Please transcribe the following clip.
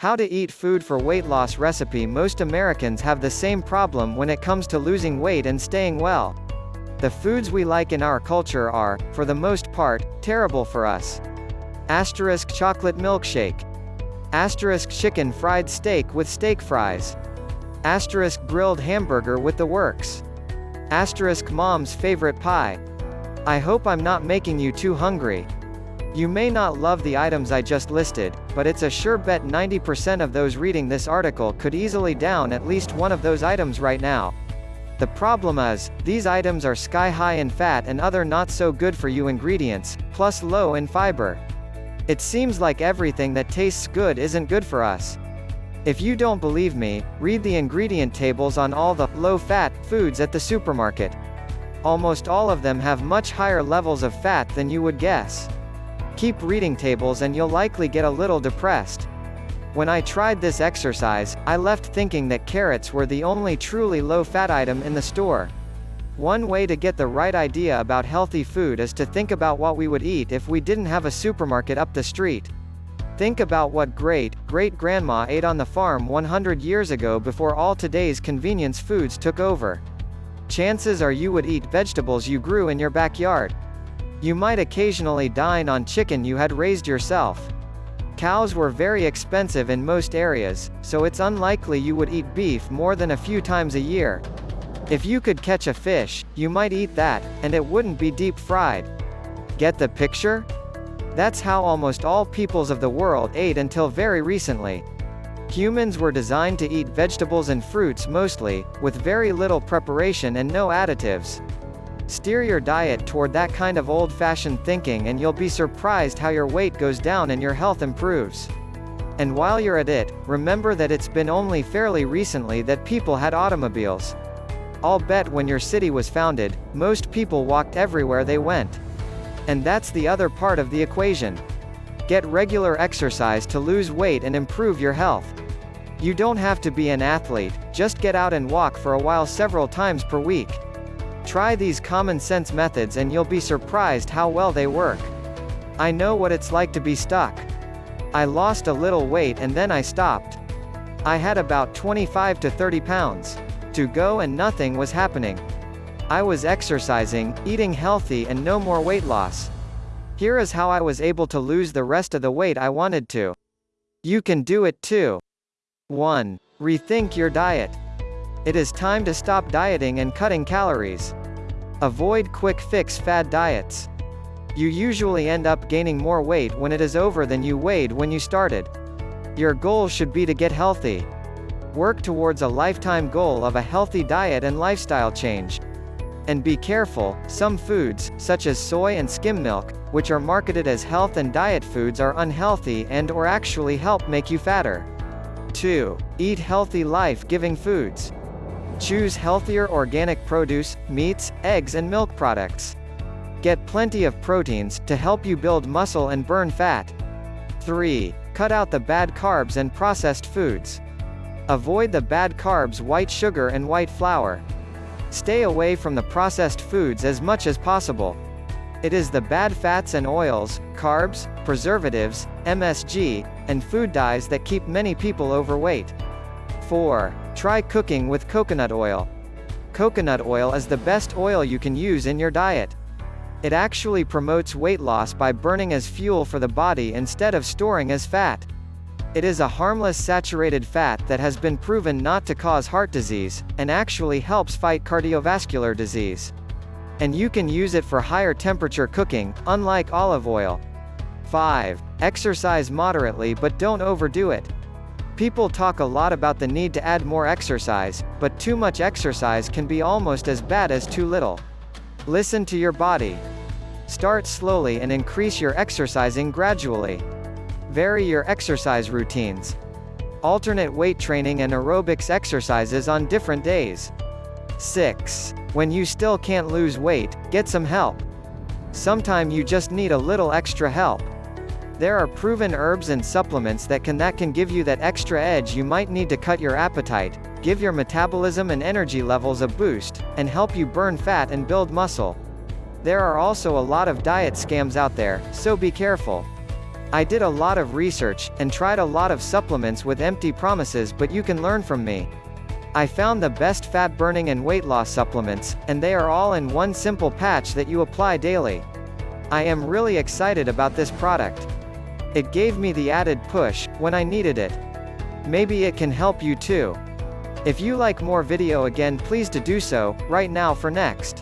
How to eat food for weight loss recipe Most Americans have the same problem when it comes to losing weight and staying well. The foods we like in our culture are, for the most part, terrible for us. Asterisk chocolate milkshake. Asterisk chicken fried steak with steak fries. Asterisk grilled hamburger with the works. Asterisk mom's favorite pie. I hope I'm not making you too hungry. You may not love the items I just listed, but it's a sure bet 90% of those reading this article could easily down at least one of those items right now. The problem is, these items are sky high in fat and other not so good for you ingredients, plus low in fiber. It seems like everything that tastes good isn't good for us. If you don't believe me, read the ingredient tables on all the low-fat foods at the supermarket. Almost all of them have much higher levels of fat than you would guess. Keep reading tables and you'll likely get a little depressed. When I tried this exercise, I left thinking that carrots were the only truly low-fat item in the store. One way to get the right idea about healthy food is to think about what we would eat if we didn't have a supermarket up the street. Think about what great, great-grandma ate on the farm 100 years ago before all today's convenience foods took over. Chances are you would eat vegetables you grew in your backyard. You might occasionally dine on chicken you had raised yourself. Cows were very expensive in most areas, so it's unlikely you would eat beef more than a few times a year. If you could catch a fish, you might eat that, and it wouldn't be deep fried. Get the picture? That's how almost all peoples of the world ate until very recently. Humans were designed to eat vegetables and fruits mostly, with very little preparation and no additives. Steer your diet toward that kind of old-fashioned thinking and you'll be surprised how your weight goes down and your health improves. And while you're at it, remember that it's been only fairly recently that people had automobiles. I'll bet when your city was founded, most people walked everywhere they went. And that's the other part of the equation. Get regular exercise to lose weight and improve your health. You don't have to be an athlete, just get out and walk for a while several times per week. Try these common sense methods and you'll be surprised how well they work. I know what it's like to be stuck. I lost a little weight and then I stopped. I had about 25 to 30 pounds to go and nothing was happening. I was exercising, eating healthy and no more weight loss. Here is how I was able to lose the rest of the weight I wanted to. You can do it too. 1. Rethink your diet. It is time to stop dieting and cutting calories. Avoid quick fix fad diets. You usually end up gaining more weight when it is over than you weighed when you started. Your goal should be to get healthy. Work towards a lifetime goal of a healthy diet and lifestyle change. And be careful, some foods, such as soy and skim milk, which are marketed as health and diet foods are unhealthy and or actually help make you fatter. 2. Eat healthy life-giving foods. Choose healthier organic produce, meats, eggs and milk products. Get plenty of proteins, to help you build muscle and burn fat. 3. Cut out the bad carbs and processed foods. Avoid the bad carbs white sugar and white flour. Stay away from the processed foods as much as possible. It is the bad fats and oils, carbs, preservatives, MSG, and food dyes that keep many people overweight. 4. Try cooking with coconut oil. Coconut oil is the best oil you can use in your diet. It actually promotes weight loss by burning as fuel for the body instead of storing as fat. It is a harmless saturated fat that has been proven not to cause heart disease, and actually helps fight cardiovascular disease. And you can use it for higher temperature cooking, unlike olive oil. 5. Exercise moderately but don't overdo it. People talk a lot about the need to add more exercise, but too much exercise can be almost as bad as too little. Listen to your body. Start slowly and increase your exercising gradually. Vary your exercise routines. Alternate weight training and aerobics exercises on different days. 6. When you still can't lose weight, get some help. Sometime you just need a little extra help. There are proven herbs and supplements that can that can give you that extra edge you might need to cut your appetite, give your metabolism and energy levels a boost, and help you burn fat and build muscle. There are also a lot of diet scams out there, so be careful. I did a lot of research, and tried a lot of supplements with empty promises but you can learn from me. I found the best fat burning and weight loss supplements, and they are all in one simple patch that you apply daily. I am really excited about this product. It gave me the added push, when I needed it. Maybe it can help you too. If you like more video again please to do so, right now for next.